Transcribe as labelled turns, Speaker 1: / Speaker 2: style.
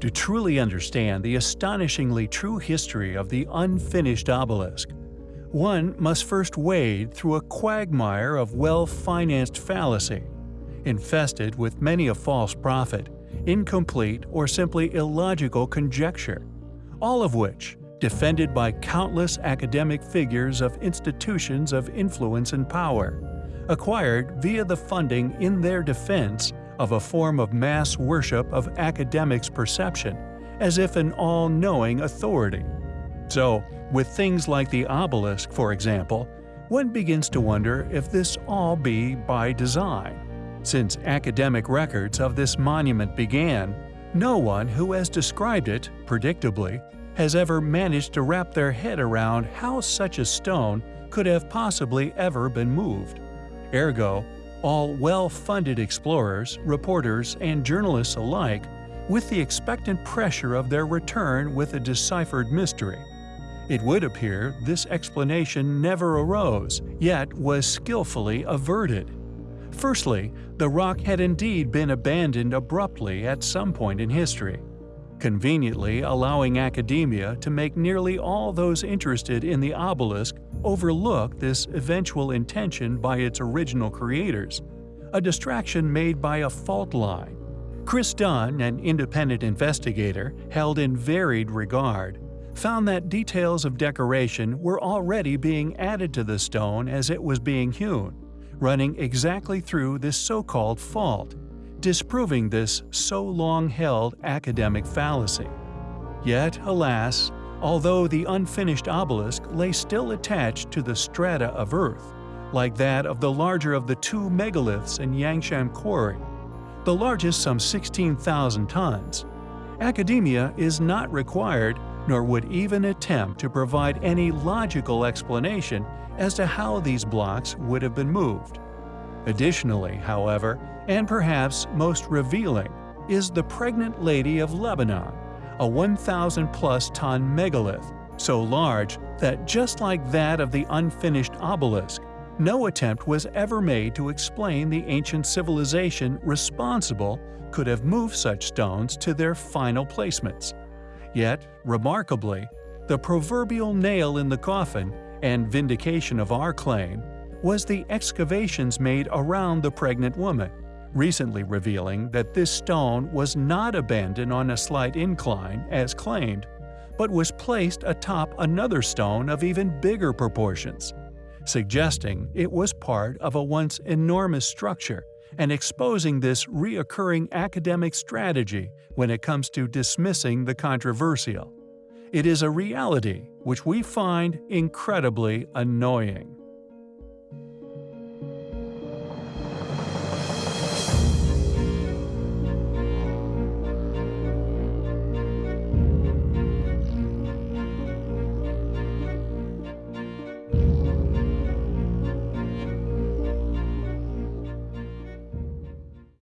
Speaker 1: To truly understand the astonishingly true history of the unfinished obelisk, one must first wade through a quagmire of well-financed fallacy, infested with many a false prophet, incomplete or simply illogical conjecture, all of which, defended by countless academic figures of institutions of influence and power, acquired via the funding in their defense of a form of mass worship of academics' perception, as if an all-knowing authority. So, with things like the obelisk, for example, one begins to wonder if this all be by design. Since academic records of this monument began, no one who has described it, predictably, has ever managed to wrap their head around how such a stone could have possibly ever been moved. Ergo, all well-funded explorers, reporters, and journalists alike, with the expectant pressure of their return with a deciphered mystery. It would appear this explanation never arose, yet was skillfully averted. Firstly, the rock had indeed been abandoned abruptly at some point in history, conveniently allowing academia to make nearly all those interested in the obelisk overlook this eventual intention by its original creators, a distraction made by a fault line. Chris Dunn, an independent investigator held in varied regard, found that details of decoration were already being added to the stone as it was being hewn, running exactly through this so-called fault, disproving this so long-held academic fallacy. Yet, alas, although the unfinished obelisk lay still attached to the strata of Earth, like that of the larger of the two megaliths in Yangshan Quarry, the largest some 16,000 tons, academia is not required nor would even attempt to provide any logical explanation as to how these blocks would have been moved. Additionally, however, and perhaps most revealing, is the Pregnant Lady of Lebanon, a 1,000-plus ton megalith, so large that just like that of the unfinished obelisk, no attempt was ever made to explain the ancient civilization responsible could have moved such stones to their final placements. Yet, remarkably, the proverbial nail in the coffin and vindication of our claim was the excavations made around the pregnant woman, recently revealing that this stone was not abandoned on a slight incline as claimed, but was placed atop another stone of even bigger proportions, suggesting it was part of a once enormous structure and exposing this reoccurring academic strategy when it comes to dismissing the controversial. It is a reality which we find incredibly annoying.